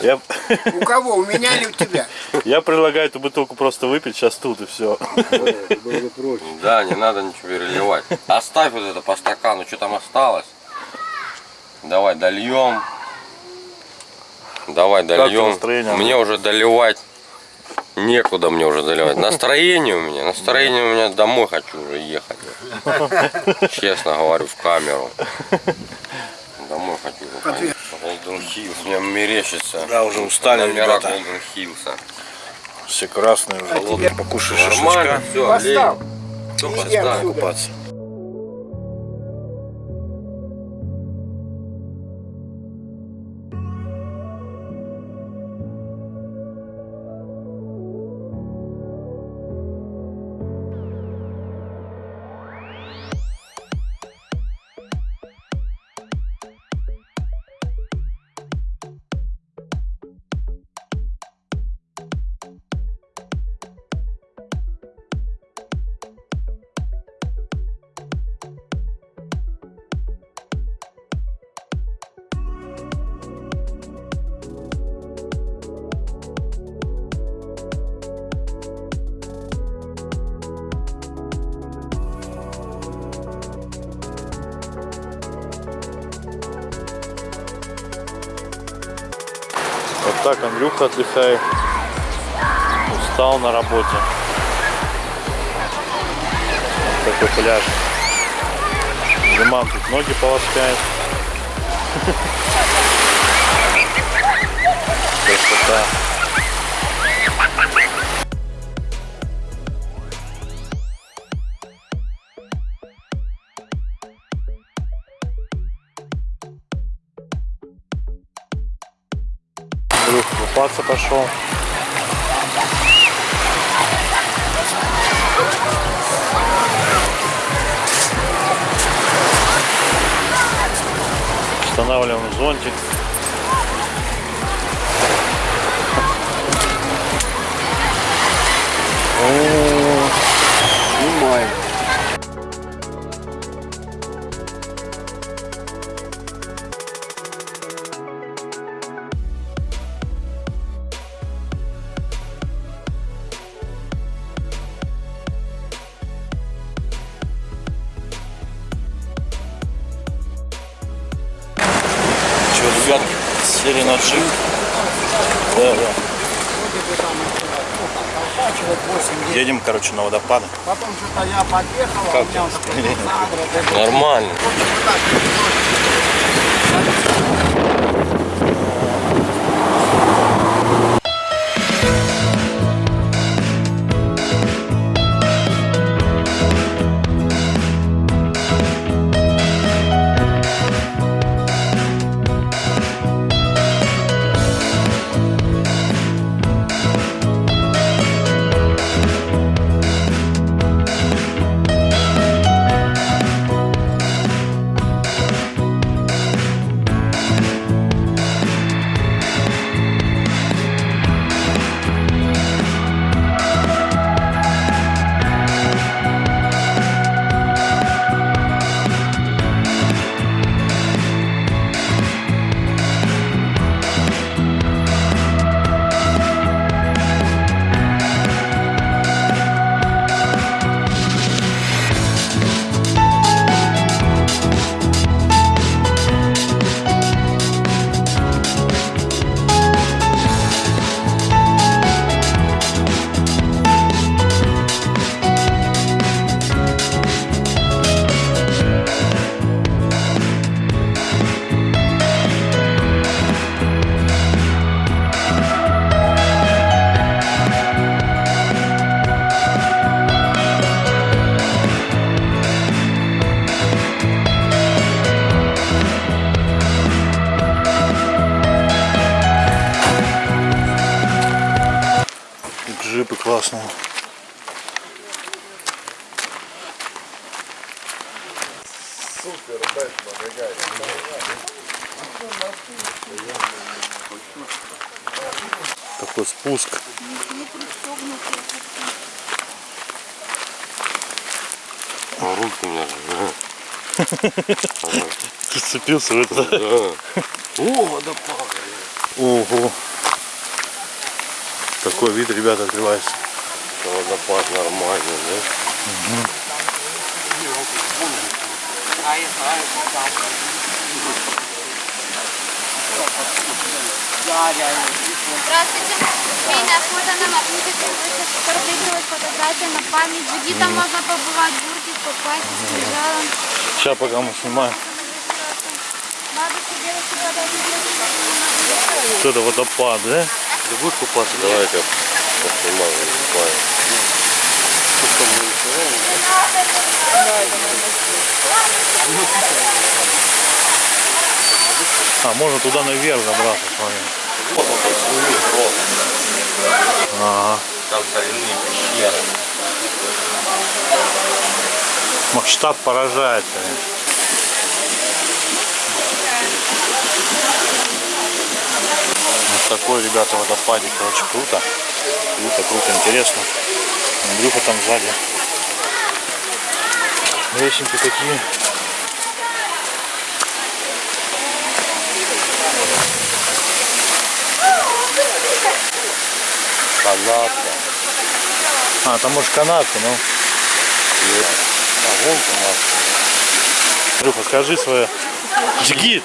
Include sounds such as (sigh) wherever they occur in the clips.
Я, У кого? У меня или у тебя? (laughs) я предлагаю эту бутылку просто выпить сейчас тут и все. (laughs) Да, не надо ничего переливать. Оставь вот это по стакану, что там осталось. Давай дольем. Давай дольем. Мне уже доливать некуда мне уже доливать. (laughs) Настроение у меня, настроение у меня домой хочу уже ехать. Честно говорю в камеру. Домой хочу уже Хиллс, мне мерещится. Да, уже устали, Номера ребята. Голден Хиллса. Все красные уже. Голодные. Покушай Нормально, шашлычка. все, Поставь. Кто Иди поставил? отсюда. Купаться. Так Андрюха отдыхает. Устал на работе. Вот такой пляж. Диман тут ноги полоскает. (laughs) Красота. Купаться пошел. Устанавливаем зонтик. О, Снимаем. Джип. Да, да. Едем, короче, на водопады. Потом что-то я подъехал, а у меня уже Нормально. джипы классные. Супер, Бэтмен, Такой спуск. А руки у меня. (laughs) Ты сцепился в это. О, водопад. Ого. Такой вид, ребята, открывается. Это водопад нормальный, да? Реально. Здравствуйте. Семейное фото на магните. Портрет фотография на память. Где там можно побывать, бурки, попасть, с кинжалом. Сейчас пока мы снимаем. Бабушки, девушки, подойдите. Вот это водопад, да? Ты будешь купаться? Давай я тебя поснимаю, купаю. А, можно туда наверх забраться, смотри. Ага. Там соляные пещеры. Масштаб поражает, конечно. Такой, ребята, водопадик, короче, круто. Круто, круто, интересно. Андрюха там сзади. Лесенки такие. Канатка. А, там может канатка, ну. А вон канатка. Андрюха, скажи свое. Джигит.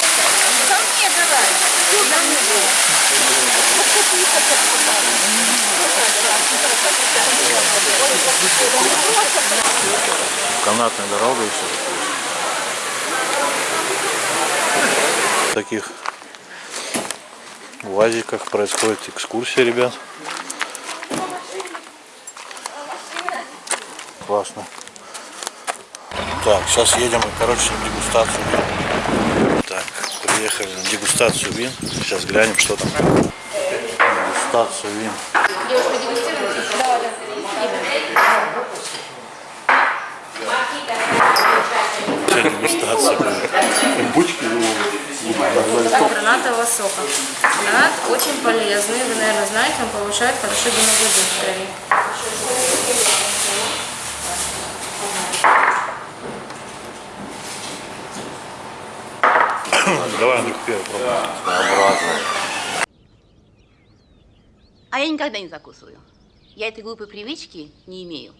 Они тепло становятся. Да? Такая красота, ребят. Канатная дорога еще В таких УАЗиках происходит экскурсия, ребят. Классно. Так, сейчас едем, короче, на дегустацию. Так, приехали на дегустацию вин. Сейчас глянем, что там. Дегустацию вин. Сейчас дегустация будет. гранатового сока. Гранат очень полезный, вы, наверное, знаете, он повышает хорошо гемоглобин в крови. Давай, Андрюх, первый пробуй. Своеобразно. А я никогда не закусываю. Я этой глупой привычки не имею.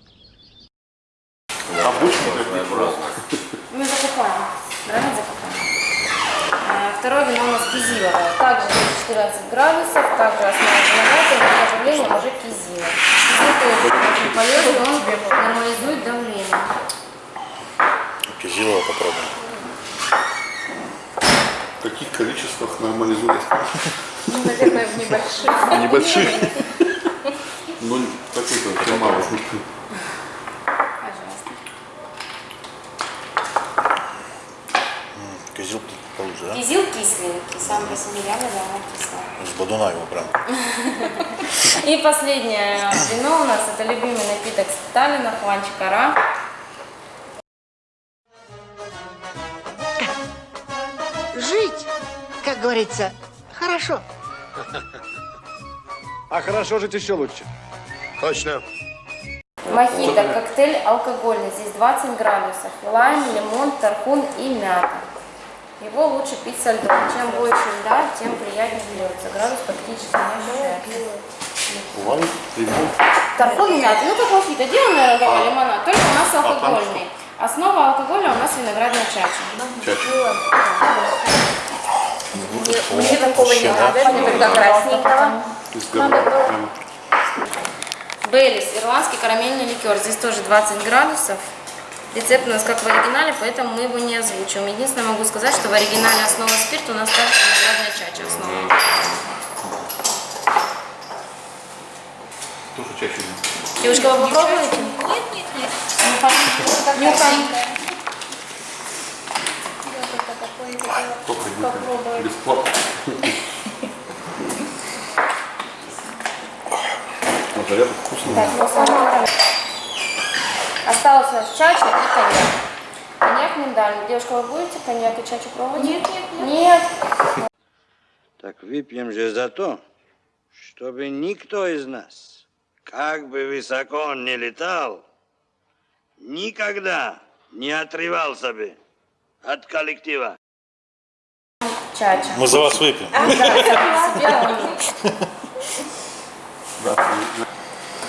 Мы закупаем. Гранат закупаем. А, Второе вино у нас кизиловое. Также 14 градусов, также основа винограда, но, к сожалению, уже кизил. Кизил тоже очень полезный, он нормализует давление. Кизилова попробуем. В каких количествах нормализует? Ну, наверное, в небольших. Небольших? Ну, такой-то очень мало. Пожалуйста. Кизил получше, да? Кизил кисленький, сам по себе она кислая. С бодуна его прям. И последнее вино у нас, это любимый напиток Сталина, Хванчикара. Жить, как говорится, хорошо. А хорошо жить еще лучше. Точно. Мохито, коктейль алкогольный, здесь 20 градусов. Лайм, лимон, тархун и мята. Его лучше пить со льдом. Чем больше льда, тем приятнее пьется. Градус практически не ощущается. Тархун и мята. Ну как мохито, делаем, наверное, дома лимонад, только у нас алкогольный. Основа алкоголя у нас виноградная чача. Мне такого не надо, мне тогда красненького. Бейлис, ирландский карамельный ликер. Здесь тоже 20 градусов. Рецепт у нас как в оригинале, поэтому мы его не озвучим. Единственное, могу сказать, что в оригинале основа спирта у нас также виноградная чача основа. Тоже чаще нет. Девушка, вы попробуете? Нет, нет, нет. Нюхаем. Придет? Бесплатно. Так, ну, самое. Осталось у нас чача и коньяк. Коньяк миндальный. Девушка, вы будете коньяк и чачу пробовать? Нет, нет, нет. Так выпьем же за то, чтобы никто из нас, как бы высоко он ни летал, никогда не отрывался бы от коллектива. Чача. Мы за вас выпьем.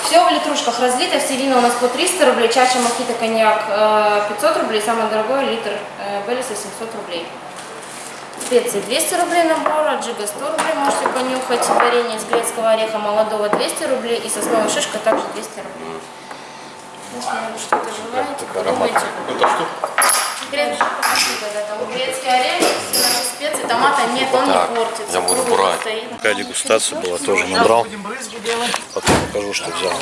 Все в литрушках разлито, все вина у нас по 300 рублей, чача мохито коньяк э, 500 рублей, самый дорогой литр э, Белиса 700 рублей. Специи 200 рублей набора, джига 100 рублей, можете понюхать, варенье из грецкого ореха молодого 200 рублей и сосновая шишка также 200 рублей. Если вы что-то желаете, подумайте. Это что? Грецкий орех, наши специи, томата нет, он так, не портится. я буду брать. Такая дегустация была, тоже набрал. Потом покажу, что взял.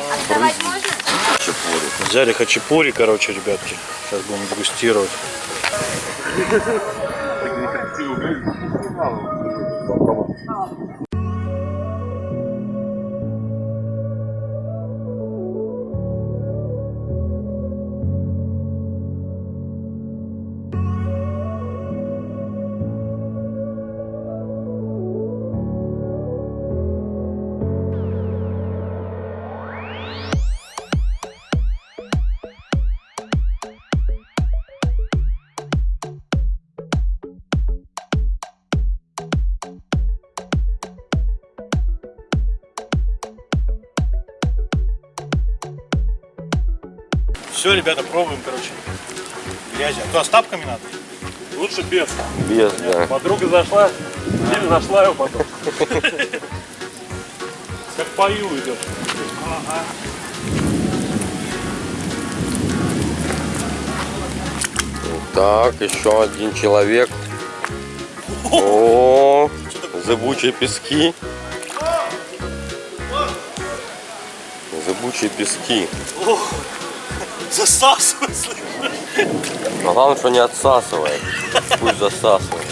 Взяли хачапури, короче, ребятки. Сейчас будем дегустировать. Все, ребята, пробуем, короче. Грязи. А то а с тапками надо? Лучше без. Без, да. Подруга зашла, или нашла его потом. (laughs) Как пою идет. Так, еще один человек. О, зыбучие пески. Зыбучие пески. Засасывай. Но главное, что не отсасывает. Пусть засасывает.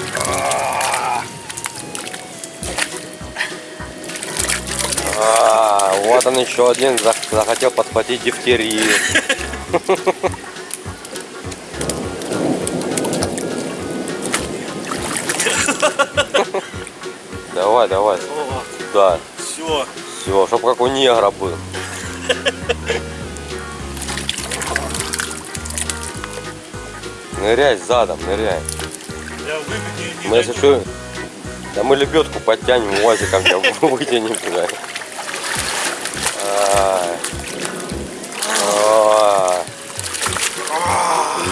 А, вот он еще один зах- захотел подхватить дифтерию. Давай, давай. Да, Все. все, чтоб как у негра был. Ныряй задом, ныряй. Я не, Мы если что, да мы лебедку подтянем УАЗиком, тебя (laughs) вытянем туда.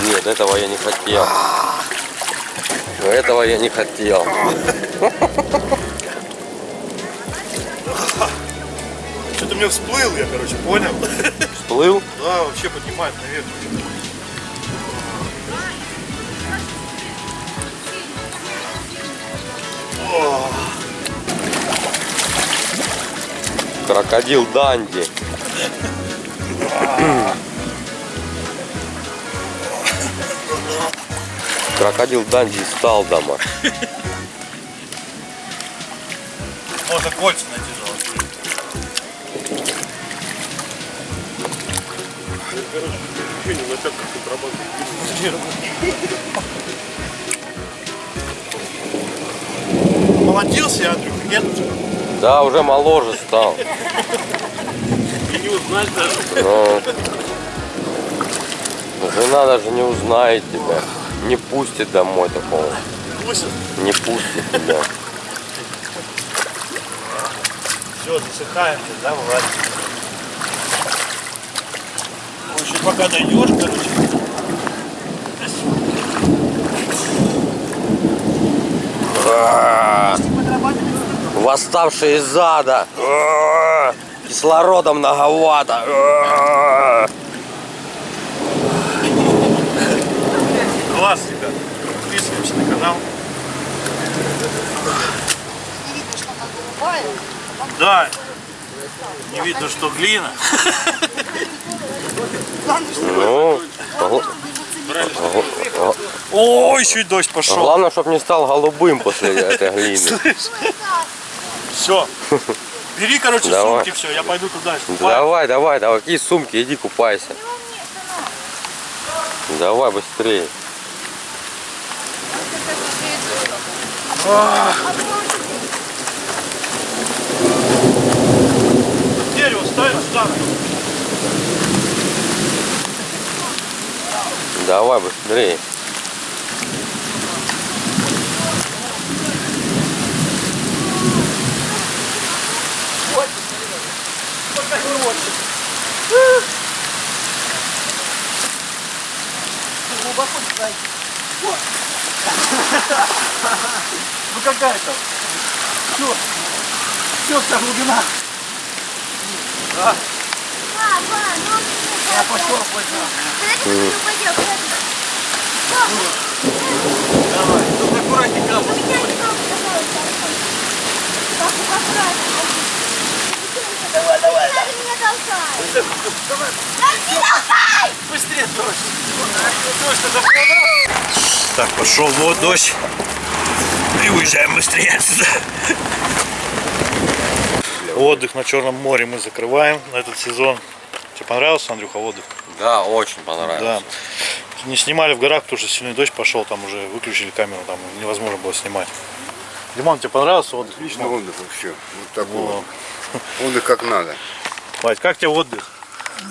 Нет, этого я не хотел. Но этого я не хотел. Что-то мне всплыл, я, короче, понял. Всплыл? Да, вообще поднимает наверх. Крокодил Данди. Крокодил Данди из Талдома. Можно кольца найти золотые. Ощущение, начать контрабанду. Молодился я, Андрюха, нет? Да, уже моложе стал. И не узнать даже. Но жена даже не узнает тебя. Не пустит домой такого. Пустят. Не пустит тебя. Все, засыхаем, здесь, да, Влад? В общем, пока дойдешь, короче. Восставшие из ада. Кислорода многовато. Класс, ребят. Подписываемся на канал. Да. Не видно, что глина. Ну, Ой, чуть дождь пошел. главное, чтобы не стал голубым после этой глины. Все. Бери, короче, Давай. сумки, все, я пойду туда. Давай, давай, давай, какие сумки, иди купайся. Давай быстрее. Дерево ставим сюда. Давай быстрее. Ну какая там? Все. Все, вся глубина. Папа, ну Я пошел, пошел. Давай, только. Меня не трогай, пожалуйста. Папа, аккуратнее. Давай, давай. Надо меня. Давай, Да толкай! быстрее дождь. Дождь вода. Так, пошел вот дождь. И уезжаем быстрее отсюда. Отдых на Черном море мы закрываем на этот сезон. Тебе понравился, Андрюха, отдых? Да, очень Да. понравилось. Не снимали в горах, потому что сильный дождь пошел, там уже выключили камеру, там невозможно было снимать. Димон, тебе понравился отдых? Отлично отдых вообще. Вот такой Во. вот. Отдых как надо. Вадь, как тебе отдых?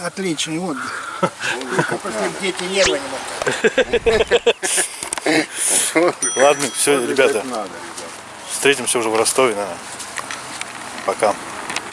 Отличный отдых. Бы дети не были, вот Ладно, все, ребята. встретимся уже в Ростове, наверное. Пока.